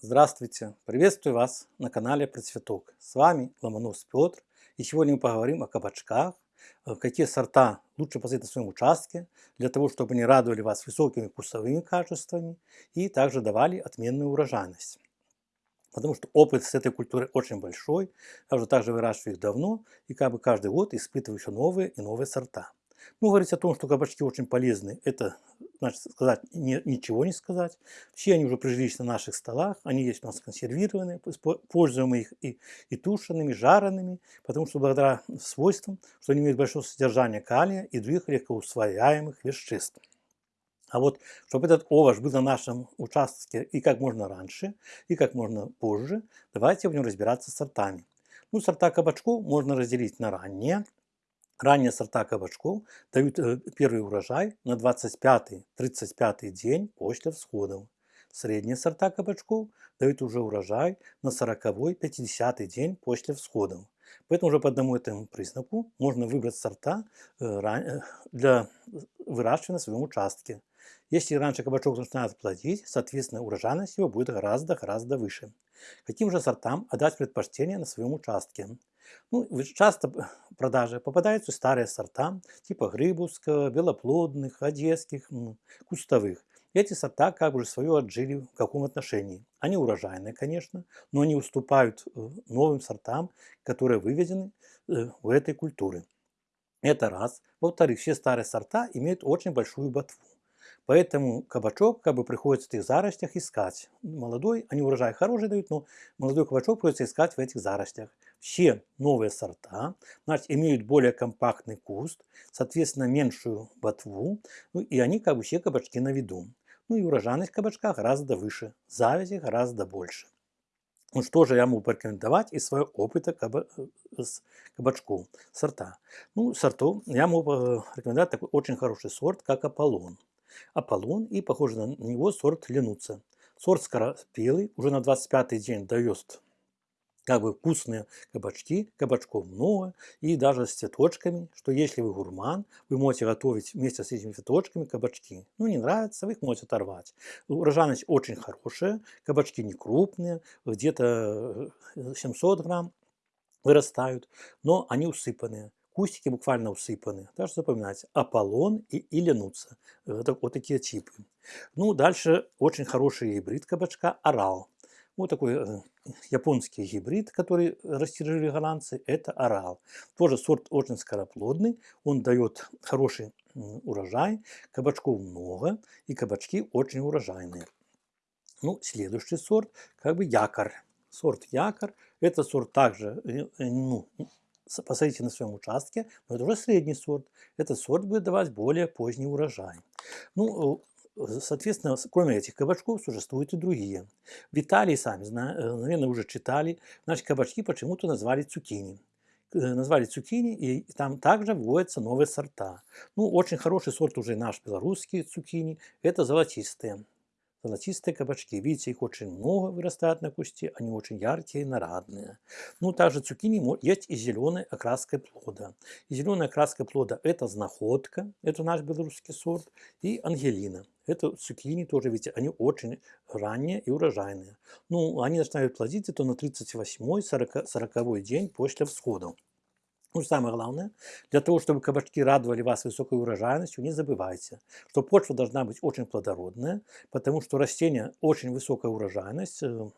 Здравствуйте! Приветствую вас на канале Процветок. С вами Ломонос Петр. И сегодня мы поговорим о кабачках, э, какие сорта лучше посадить на своем участке, для того, чтобы они радовали вас высокими вкусовыми качествами и также давали отменную урожайность. Потому что опыт с этой культурой очень большой, я уже также выращиваю их давно, и как бы каждый год испытываю еще новые и новые сорта. Ну, говорить о том, что кабачки очень полезны, это значит сказать не, ничего не сказать. Все они уже прижились на наших столах, они есть у нас консервированные, пользуем их и, и тушеными, и жареными, потому что благодаря свойствам, что они имеют большое содержание калия и других легкоусвояемых веществ. А вот, чтобы этот овощ был на нашем участке и как можно раньше, и как можно позже, давайте будем разбираться с сортами. Ну, сорта кабачков можно разделить на ранние, Ранние сорта кабачков дают э, первый урожай на 25-35 день после всходов. Средние сорта кабачков дают уже урожай на 40-50 день после всходов. Поэтому уже по одному этому признаку можно выбрать сорта э, э, для выращивания на своем участке. Если раньше кабачок начинает плодить, соответственно урожайность его будет гораздо-гораздо выше. Каким же сортам отдать предпочтение на своем участке? Ну, часто в продаже попадаются старые сорта, типа грибовского, белоплодных, одесских, кустовых. Эти сорта как бы свое отжили в каком отношении. Они урожайные, конечно, но они уступают э, новым сортам, которые выведены э, в этой культуре. Это раз. Во-вторых, все старые сорта имеют очень большую ботву. Поэтому кабачок как бы приходится в этих заростях искать. Молодой, они урожай хороший дают, но молодой кабачок приходится искать в этих заростях. Все новые сорта значит, имеют более компактный куст, соответственно, меньшую ботву, ну, и они как бы все кабачки на виду. Ну и урожайность кабачка гораздо выше, завязи гораздо больше. Ну что же я могу порекомендовать из своего опыта каба с кабачков, сорта? Ну, сортов я могу э, рекомендовать такой очень хороший сорт, как Аполлон. Аполлон и, похоже на него, сорт Ленуца. Сорт скоропелый, уже на 25 день дает как бы вкусные кабачки, кабачков много, и даже с цветочками, что если вы гурман, вы можете готовить вместе с этими цветочками кабачки. Ну, не нравится, вы их можете оторвать. Урожайность очень хорошая, кабачки не крупные, где-то 700 грамм вырастают, но они усыпанные кустики буквально усыпаны. Так запоминайте, Аполлон и Ленуца. Это вот такие типы. Ну, дальше очень хороший гибрид кабачка Орал. Вот такой э, японский гибрид, который растиражировали голландцы, это Орал. Тоже сорт очень скороплодный, он дает хороший урожай, кабачков много, и кабачки очень урожайные. Ну, следующий сорт, как бы якорь. Сорт якорь, это сорт также э, э, ну, посадите на своем участке, но это уже средний сорт. Этот сорт будет давать более поздний урожай. Ну, э, соответственно, кроме этих кабачков существуют и другие. В Италии, сами, э, наверное, уже читали, наши кабачки почему-то назвали цукини э, назвали цукини, и там также вводятся новые сорта. Ну, очень хороший сорт уже наш белорусский цукини, это золотистые золотистые кабачки. Видите, их очень много вырастает на кусте, они очень яркие и нарадные. Ну, также цукини есть и зеленой окраской плода. И зеленая окраска плода это знаходка, это наш белорусский сорт, и ангелина. Это цукини тоже, видите, они очень ранние и урожайные. Ну, они начинают плодиться то на 38-40 день после всхода. Ну, самое главное, для того, чтобы кабачки радовали вас высокой урожайностью, не забывайте, что почва должна быть очень плодородная, потому что растение очень высокая урожайность, э,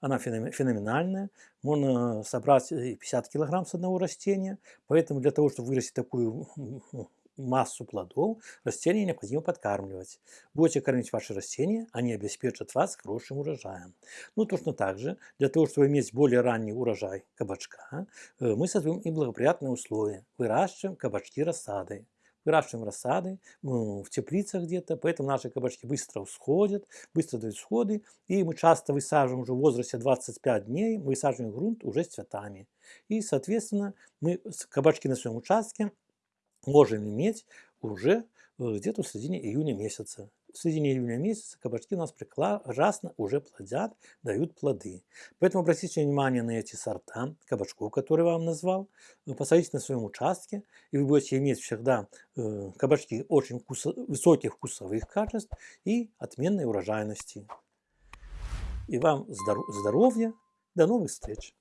она феноменальная, можно собрать 50 килограмм с одного растения, поэтому для того, чтобы вырастить такую массу плодов, растения необходимо подкармливать. Будете кормить ваши растения, они обеспечат вас хорошим урожаем. Ну, точно так же, для того, чтобы иметь более ранний урожай кабачка, э, мы создаем и благоприятные условия. Выращиваем кабачки рассадой выращиваем рассады в теплицах где-то, поэтому наши кабачки быстро всходят, быстро дают всходы, и мы часто высаживаем уже в возрасте 25 дней, мы высаживаем грунт уже с цветами. И, соответственно, мы кабачки на своем участке можем иметь уже э, где-то в середине июня месяца. В середине июня месяца кабачки у нас прекрасно уже плодят, дают плоды. Поэтому обратите внимание на эти сорта кабачков, которые я вам назвал. Посадите на своем участке, и вы будете иметь всегда э, кабачки очень вкусо высоких вкусовых качеств и отменной урожайности. и вам здоровья. До новых встреч!